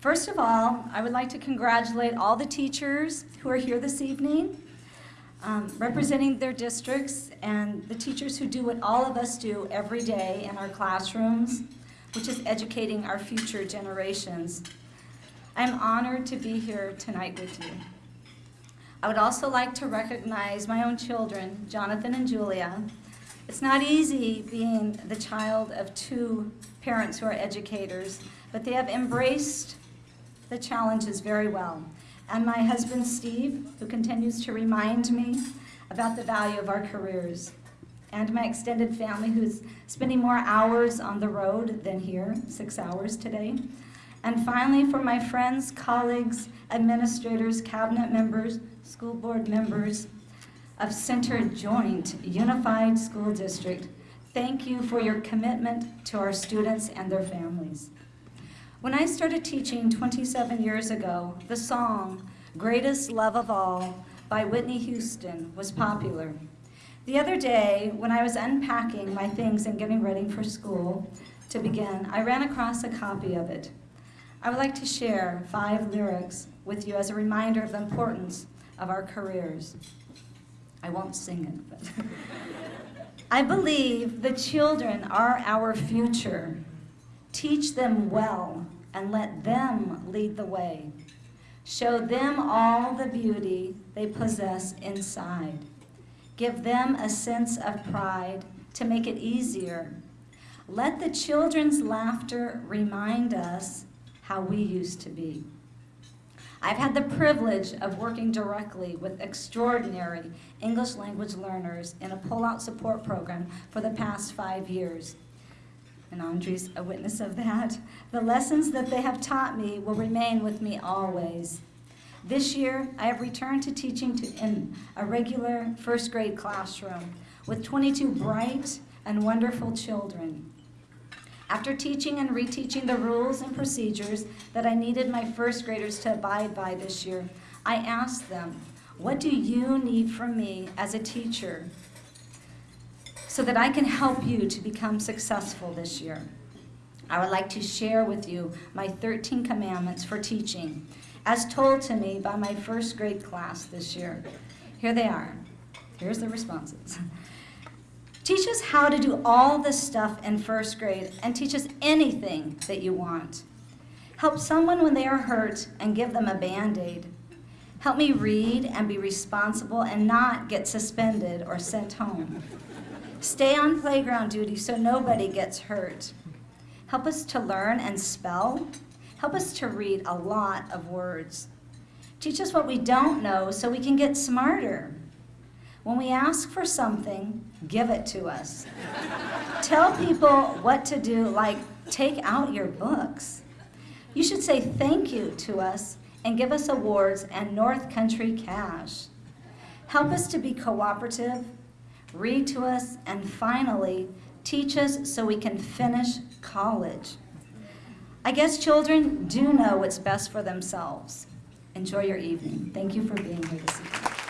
First of all, I would like to congratulate all the teachers who are here this evening, um, representing their districts, and the teachers who do what all of us do every day in our classrooms, which is educating our future generations. I'm honored to be here tonight with you. I would also like to recognize my own children, Jonathan and Julia. It's not easy being the child of two parents who are educators, but they have embraced the challenges very well. And my husband, Steve, who continues to remind me about the value of our careers. And my extended family, who's spending more hours on the road than here, six hours today. And finally, for my friends, colleagues, administrators, cabinet members, school board members of Center Joint Unified School District, thank you for your commitment to our students and their families. When I started teaching 27 years ago, the song, Greatest Love of All by Whitney Houston was popular. The other day, when I was unpacking my things and getting ready for school to begin, I ran across a copy of it. I would like to share five lyrics with you as a reminder of the importance of our careers. I won't sing it, but. I believe the children are our future. Teach them well and let them lead the way. Show them all the beauty they possess inside. Give them a sense of pride to make it easier. Let the children's laughter remind us how we used to be. I've had the privilege of working directly with extraordinary English language learners in a pull-out support program for the past five years and Andre's a witness of that. The lessons that they have taught me will remain with me always. This year, I have returned to teaching to, in a regular first grade classroom with 22 bright and wonderful children. After teaching and reteaching the rules and procedures that I needed my first graders to abide by this year, I asked them, what do you need from me as a teacher so that I can help you to become successful this year. I would like to share with you my 13 commandments for teaching, as told to me by my first grade class this year. Here they are. Here's the responses. Teach us how to do all this stuff in first grade and teach us anything that you want. Help someone when they are hurt and give them a band-aid. Help me read and be responsible and not get suspended or sent home. Stay on playground duty so nobody gets hurt. Help us to learn and spell. Help us to read a lot of words. Teach us what we don't know so we can get smarter. When we ask for something, give it to us. Tell people what to do, like take out your books. You should say thank you to us and give us awards and North Country cash. Help us to be cooperative read to us, and finally, teach us so we can finish college. I guess children do know what's best for themselves. Enjoy your evening. Thank you for being here this evening.